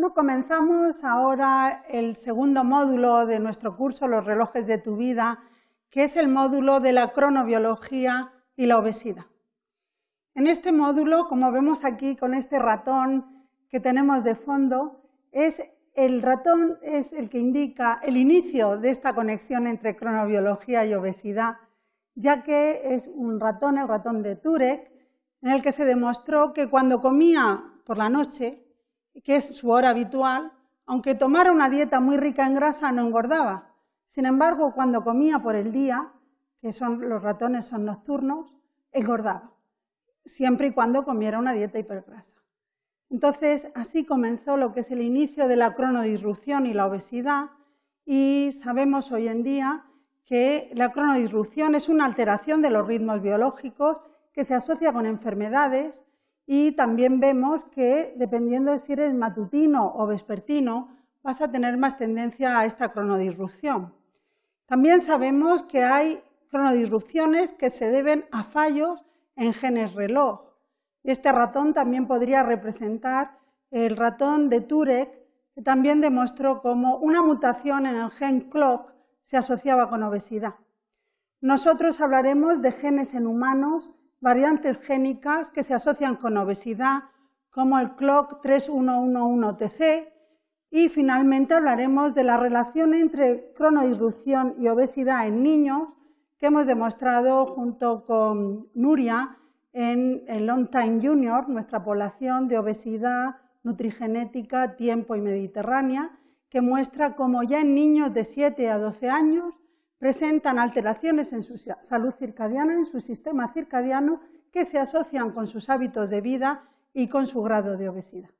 Bueno, comenzamos ahora el segundo módulo de nuestro curso Los relojes de tu vida, que es el módulo de la cronobiología y la obesidad. En este módulo, como vemos aquí con este ratón que tenemos de fondo, es el ratón es el que indica el inicio de esta conexión entre cronobiología y obesidad, ya que es un ratón, el ratón de Turek, en el que se demostró que cuando comía por la noche, que es su hora habitual, aunque tomara una dieta muy rica en grasa, no engordaba. Sin embargo, cuando comía por el día, que son, los ratones son nocturnos, engordaba, siempre y cuando comiera una dieta hipergrasa. Entonces, así comenzó lo que es el inicio de la cronodisrupción y la obesidad, y sabemos hoy en día que la cronodisrupción es una alteración de los ritmos biológicos que se asocia con enfermedades y también vemos que dependiendo de si eres matutino o vespertino, vas a tener más tendencia a esta cronodisrupción. También sabemos que hay cronodisrupciones que se deben a fallos en genes reloj. Este ratón también podría representar el ratón de Turek, que también demostró cómo una mutación en el gen clock se asociaba con obesidad. Nosotros hablaremos de genes en humanos variantes génicas que se asocian con obesidad, como el CLOCK 3111TC, y finalmente hablaremos de la relación entre cronodisrupción y obesidad en niños, que hemos demostrado junto con Nuria en el Long Time Junior, nuestra población de obesidad nutrigenética, tiempo y mediterránea, que muestra cómo ya en niños de 7 a 12 años presentan alteraciones en su salud circadiana, en su sistema circadiano, que se asocian con sus hábitos de vida y con su grado de obesidad.